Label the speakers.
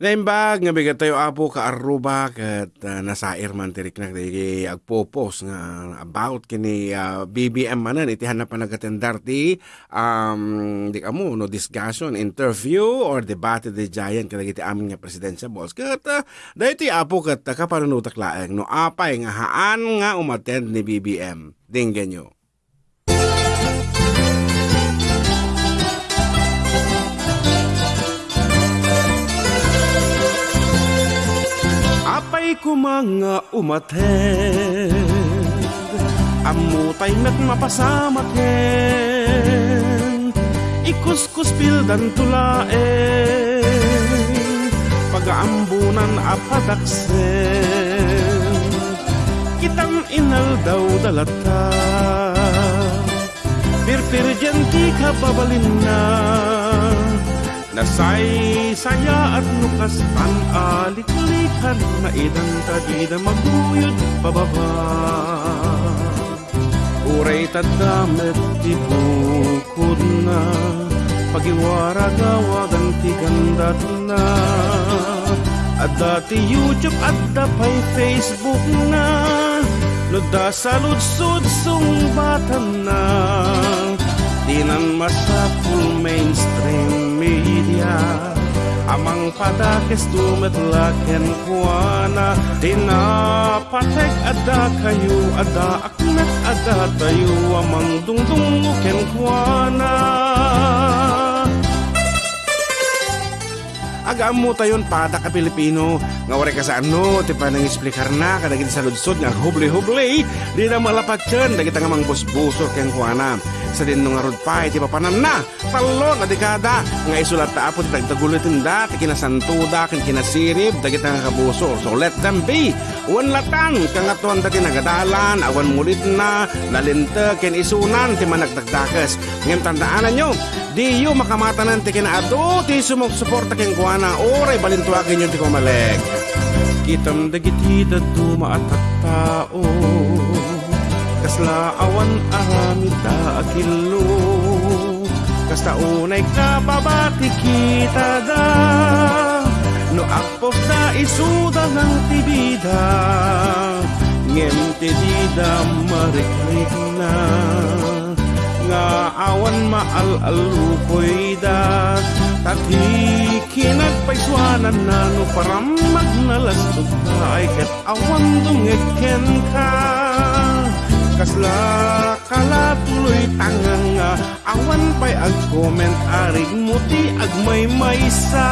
Speaker 1: Naimbag nga bigat tayo apo ka aruba kat uh, nasair man tirik na agpopos nga about kini uh, BBM manan itihan na panagatendar ti um, di kamo no discussion, interview or debate di giant kada iti amin nga presidensya boss. Kat uh, dahil ti apo kat uh, kapanunutak laeng no apay nga haan nga umattend ni BBM dinggan nyo. Ko mga umatend Amutay met mapasamaken Ikuskus pildan tulaen. Pagaambunan apadaksen. Kitang inal daw dalata. Pirpirjenti ka babalin na Nasay saya at nukas pan alik-likan na idan tadida maguyod pababa. Uray tadamet di bukod na Pagiwara gawagan ti gandat na. At dati YouTube at dapay Facebook na Nuda saludsud sungbatan na. Dinan masapul mainstream media Amang pada kestumet ken kuana. Dina patek ada kayu ada akmet ada tayu. Amang dung dung ken kuana. Agam mo tayon pada ka Pilipino. Nga wari ka sa ano ti pa nang explicar na kadagit sa ludsod nga hubli-hubli. Di na malapat dyan dagit nga mang busbusor keng kuana sa din nga rod pa iti papanan na. Talon na dekada nga isulat ta apo ti tagtagulitin da ti kinasantuda ken kinasirib dagit nga kabusor. So let them be. Wan latan kang atuan dati nagadalan awan mulit na lalinte ken isunan ti managdagdakas ngem tandaanan nyo di yu makamatanan ti kinaado ti sumugsuporta ken kuana oray balintuakin yun ti kumaleg kitam dagiti daduma at tao. Kasla awan aramita akilo kasta unay kababati kita da. No akpok da isuda ng tibida. Ngem ti dida marikrik na. Nga awan maal-alukoy da kinagpaiswanan na no param magnalastot ka ay kat awan dungeken ka. Kasla kala tuloy tangang nga awan pa'y ag-comment arig muti ag may maysa